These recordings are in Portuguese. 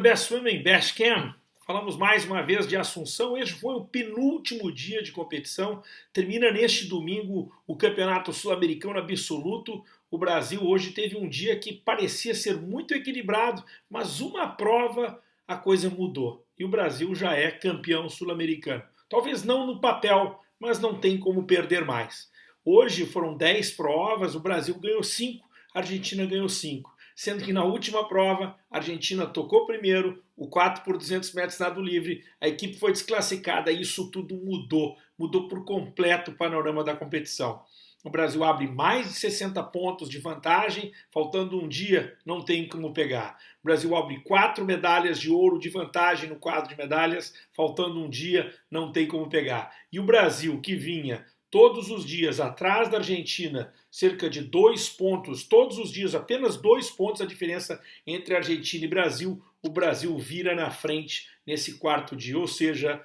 Best Swimming, Best Cam. Falamos mais uma vez de Assunção. Este foi o penúltimo dia de competição. Termina neste domingo o Campeonato Sul-Americano Absoluto. O Brasil hoje teve um dia que parecia ser muito equilibrado, mas uma prova a coisa mudou. E o Brasil já é campeão sul-americano. Talvez não no papel, mas não tem como perder mais. Hoje foram 10 provas, o Brasil ganhou 5, a Argentina ganhou 5 sendo que na última prova a Argentina tocou primeiro, o 4 por 200 metros nado livre, a equipe foi desclassificada e isso tudo mudou, mudou por completo o panorama da competição. O Brasil abre mais de 60 pontos de vantagem, faltando um dia, não tem como pegar. O Brasil abre quatro medalhas de ouro de vantagem no quadro de medalhas, faltando um dia, não tem como pegar. E o Brasil, que vinha todos os dias atrás da Argentina, cerca de dois pontos, todos os dias, apenas dois pontos a diferença entre Argentina e Brasil. O Brasil vira na frente nesse quarto dia, ou seja,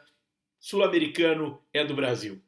sul-americano é do Brasil.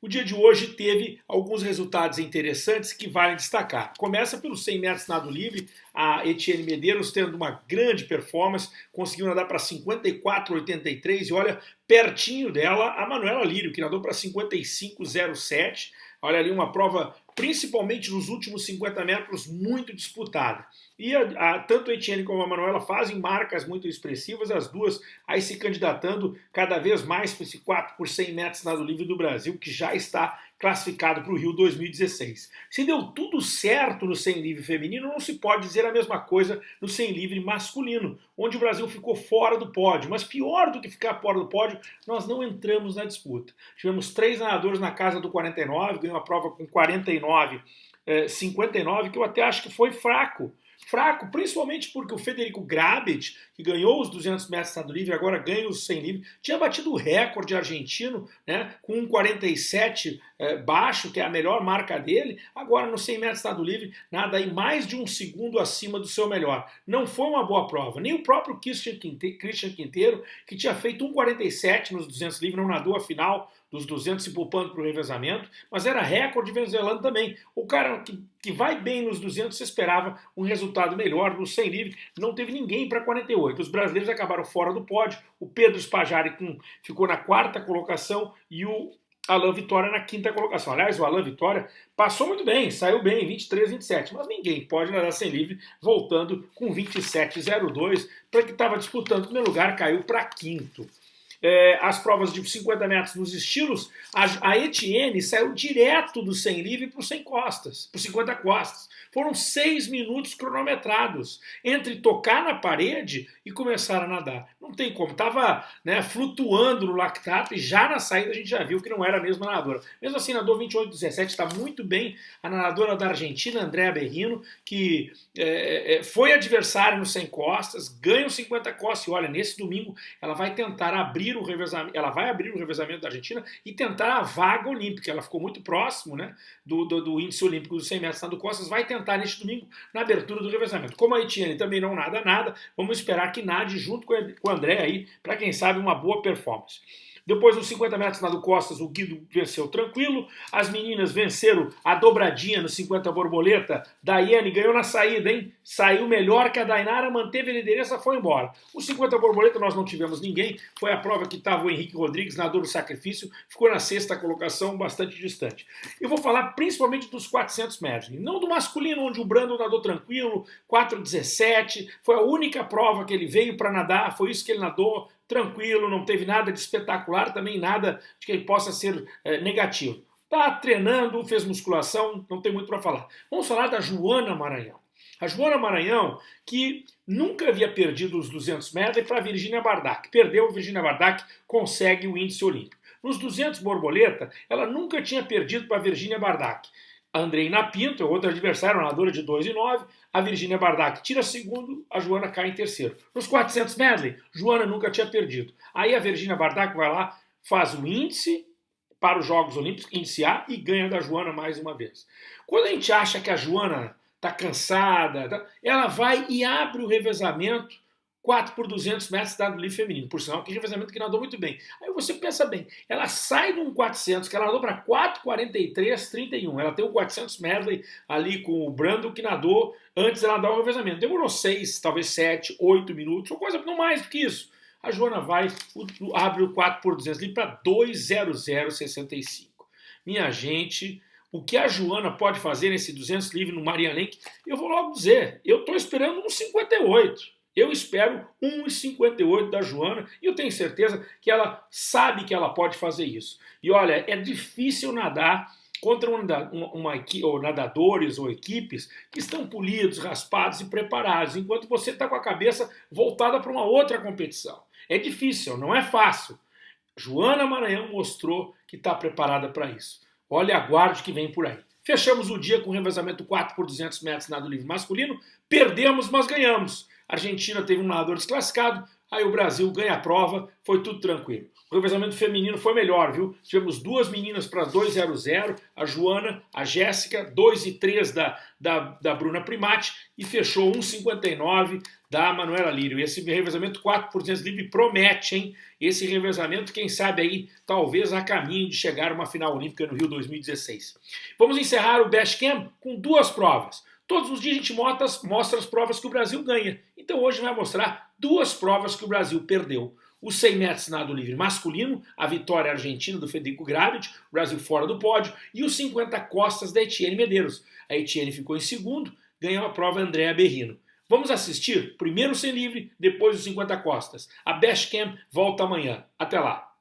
O dia de hoje teve alguns resultados interessantes que valem destacar. Começa pelo 100 metros nado livre, a Etienne Medeiros tendo uma grande performance, conseguiu nadar para 54,83 e olha, pertinho dela a Manuela Lírio, que nadou para 55,07. Olha ali uma prova principalmente nos últimos 50 metros, muito disputada. E a, a, tanto a Etienne como a Manuela fazem marcas muito expressivas, as duas aí se candidatando cada vez mais para esse 4 por 100 metros nado livre do Brasil, que já está classificado para o Rio 2016. Se deu tudo certo no 100 livre feminino, não se pode dizer a mesma coisa no 100 livre masculino, onde o Brasil ficou fora do pódio. Mas pior do que ficar fora do pódio, nós não entramos na disputa. Tivemos três nadadores na casa do 49, ganhou a prova com 49, eh, 59, que eu até acho que foi fraco fraco, principalmente porque o Federico Grabit, que ganhou os 200 metros nado livre, agora ganha os 100 livre, tinha batido o recorde argentino, né, com um 47 é, baixo, que é a melhor marca dele, agora no 100 metros nado livre, nada aí mais de um segundo acima do seu melhor. Não foi uma boa prova, nem o próprio Christian Quinteiro, que tinha feito um 47 nos 200 livre, não nadou a final dos 200 se poupando para o revezamento, mas era recorde venezuelano também. O cara que, que vai bem nos 200 se esperava um resultado melhor, no 100 livre. Não teve ninguém para 48. Os brasileiros acabaram fora do pódio, o Pedro Spajari ficou na quarta colocação e o Alain Vitória na quinta colocação. Aliás, o Alain Vitória passou muito bem, saiu bem, 23, 27, mas ninguém pode nadar sem livre, voltando com 27,02, para que estava disputando. O primeiro lugar, caiu para quinto é, as provas de 50 metros nos estilos, a, a Etienne saiu direto do 100 livre para o 100 costas, para 50 costas. Foram seis minutos cronometrados entre tocar na parede e começar a nadar. Não tem como, estava né, flutuando no lactato e já na saída a gente já viu que não era a mesma nadadora. Mesmo assim, nadou 28,17, está muito bem a nadadora da Argentina, Andréa Berrino, que é, é, foi adversária no 100 costas, ganha os 50 costas e olha, nesse domingo ela vai tentar abrir o revezamento, ela vai abrir o revezamento da Argentina e tentar a vaga olímpica. Ela ficou muito próximo né, do, do, do índice olímpico dos 100 metros nado costas, vai tentar tentar neste domingo na abertura do revezamento. Como a Etienne também não nada nada, vamos esperar que nade junto com o André aí, para quem sabe uma boa performance. Depois dos 50 metros nado costas, o Guido venceu tranquilo. As meninas venceram a dobradinha no 50 borboleta. Daiane ganhou na saída, hein? Saiu melhor que a Dainara, manteve a liderança, foi embora. O 50 borboleta nós não tivemos ninguém. Foi a prova que estava o Henrique Rodrigues, nadador do sacrifício. Ficou na sexta colocação, bastante distante. Eu vou falar principalmente dos 400 metros. Não do masculino, onde o Brando nadou tranquilo, 4,17. Foi a única prova que ele veio para nadar, foi isso que ele nadou tranquilo, não teve nada de espetacular, também nada de que possa ser é, negativo. Está treinando, fez musculação, não tem muito para falar. Vamos falar da Joana Maranhão. A Joana Maranhão, que nunca havia perdido os 200 metros, para a Virginia Bardak. Perdeu, a Virginia Bardak consegue o índice olímpico. Nos 200 borboleta, ela nunca tinha perdido para a Virginia Bardak. A Andreina Pinto, outra adversária, nadadora de 2 e 9. A Virginia Bardak tira segundo, a Joana cai em terceiro. Nos 400 medley, Joana nunca tinha perdido. Aí a Virginia Bardak vai lá, faz o índice para os Jogos Olímpicos, iniciar e ganha da Joana mais uma vez. Quando a gente acha que a Joana está cansada, tá, ela vai e abre o revezamento 4 por 200 metros dado livre feminino. Por sinal, que revezamento que nadou muito bem. Aí você pensa bem, ela sai de um 400, que ela nadou para 4,43, 31. Ela tem um 400 medley ali com o Brando, que nadou antes ela dar o revezamento. Demorou 6, talvez 7, 8 minutos, ou coisa não mais do que isso. A Joana vai, abre o 4 por 200 ali para 2,0065. Minha gente, o que a Joana pode fazer nesse 200 livre no Marianenque, eu vou logo dizer, eu estou esperando um 58. Eu espero 1,58 da Joana e eu tenho certeza que ela sabe que ela pode fazer isso. E olha, é difícil nadar contra uma, uma, ou nadadores ou equipes que estão polidos, raspados e preparados, enquanto você está com a cabeça voltada para uma outra competição. É difícil, não é fácil. Joana Maranhão mostrou que está preparada para isso. Olha, aguarde que vem por aí. Fechamos o dia com revezamento 4 por 200 metros nado livre masculino. Perdemos, mas ganhamos. A Argentina teve um nadador desclassificado, aí o Brasil ganha a prova, foi tudo tranquilo. O revezamento feminino foi melhor, viu? Tivemos duas meninas para 2-0-0, a Joana, a Jéssica, 2 e 3 da, da, da Bruna Primati e fechou 1,59 da Manuela Lírio. Esse revezamento 4 por 200 livre promete, hein? Esse revezamento, quem sabe aí, talvez a caminho de chegar a uma final olímpica no Rio 2016. Vamos encerrar o Best Camp com duas provas. Todos os dias a gente mostra, as provas que o Brasil ganha. Então hoje vai mostrar duas provas que o Brasil perdeu. O 100 metros nado livre masculino, a vitória argentina do Federico Gravit, o Brasil fora do pódio, e os 50 costas da Etienne Medeiros. A Etienne ficou em segundo, ganhou a prova Andréa Berrino. Vamos assistir? Primeiro o 100 livre, depois os 50 costas. A Best Camp volta amanhã. Até lá!